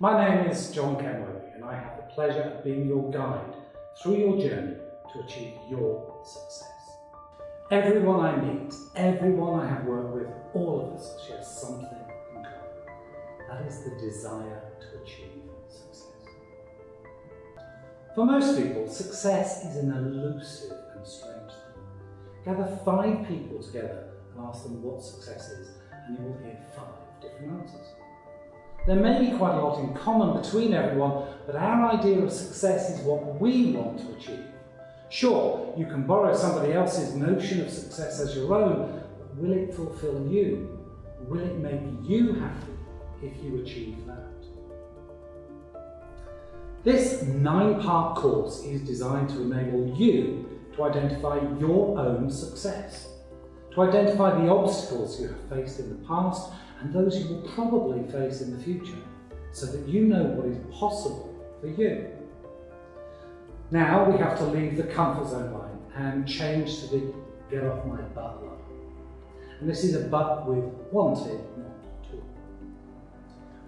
My name is John Kenworthy and I have the pleasure of being your guide through your journey to achieve your success. Everyone I meet, everyone I have worked with, all of us share something in common. That is the desire to achieve success. For most people, success is an elusive and strange thing. Gather five people together and ask them what success is and you will hear five different answers. There may be quite a lot in common between everyone, but our idea of success is what we want to achieve. Sure, you can borrow somebody else's notion of success as your own, but will it fulfill you? Will it make you happy if you achieve that? This nine-part course is designed to enable you to identify your own success, to identify the obstacles you have faced in the past and those you will probably face in the future, so that you know what is possible for you. Now we have to leave the comfort zone line and change to the get off my butt line. And this is a butt with T, not two.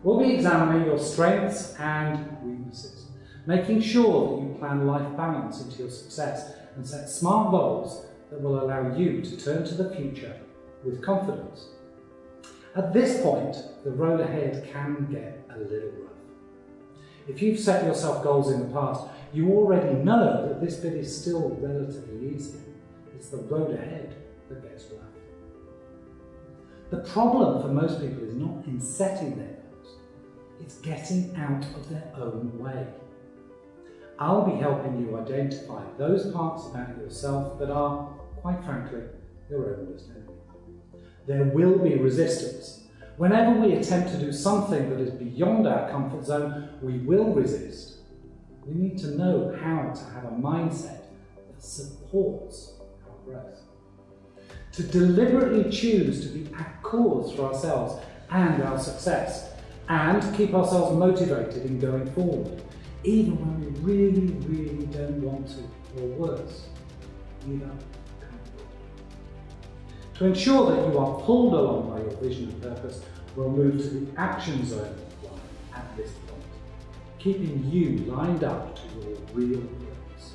We'll be examining your strengths and weaknesses, making sure that you plan life balance into your success and set smart goals that will allow you to turn to the future with confidence. At this point, the road ahead can get a little rough. If you've set yourself goals in the past, you already know that this bit is still relatively easy. It's the road ahead that gets rough. The problem for most people is not in setting their goals, it's getting out of their own way. I'll be helping you identify those parts about yourself that are, quite frankly, your own worst enemy. There will be resistance. Whenever we attempt to do something that is beyond our comfort zone, we will resist. We need to know how to have a mindset that supports our growth. To deliberately choose to be at cause for ourselves and our success, and keep ourselves motivated in going forward, even when we really, really don't want to, or worse, give up to ensure that you are pulled along by your vision and purpose, we'll move to the action zone at this point, keeping you lined up to your real purpose.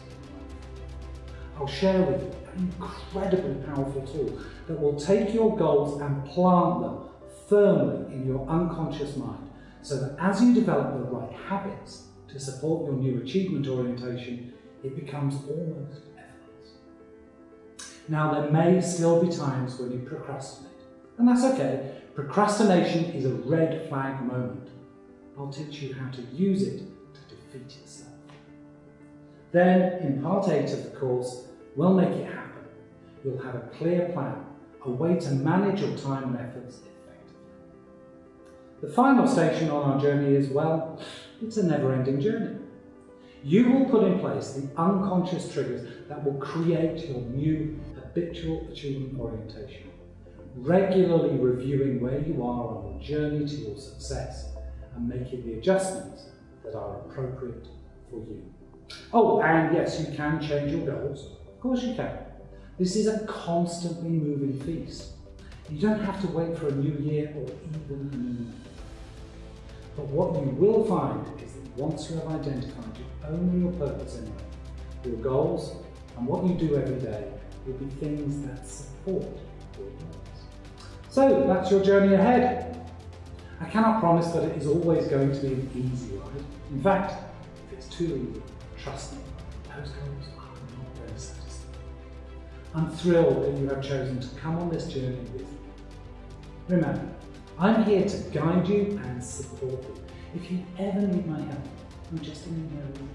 I'll share with you an incredibly powerful tool that will take your goals and plant them firmly in your unconscious mind so that as you develop the right habits to support your new achievement orientation, it becomes almost now, there may still be times when you procrastinate, and that's okay. Procrastination is a red flag moment. I'll teach you how to use it to defeat yourself. Then, in part 8 of the course, we'll make it happen. You'll have a clear plan, a way to manage your time and efforts effectively. The final station on our journey is, well, it's a never-ending journey. You will put in place the unconscious triggers that will create your new habitual achievement orientation, regularly reviewing where you are on the journey to your success and making the adjustments that are appropriate for you. Oh, and yes, you can change your goals. Of course you can. This is a constantly moving feast. You don't have to wait for a new year or even a new month. But what you will find is that once you have identified your own real purpose in life, your goals, and what you do every day, will be things that support your goals. So that's your journey ahead. I cannot promise that it is always going to be an easy ride. In fact, if it's too easy, trust me, those goals are not very satisfying. I'm thrilled that you have chosen to come on this journey with me. Remember, I'm here to guide you and support you. If you ever need my help, I'm just an email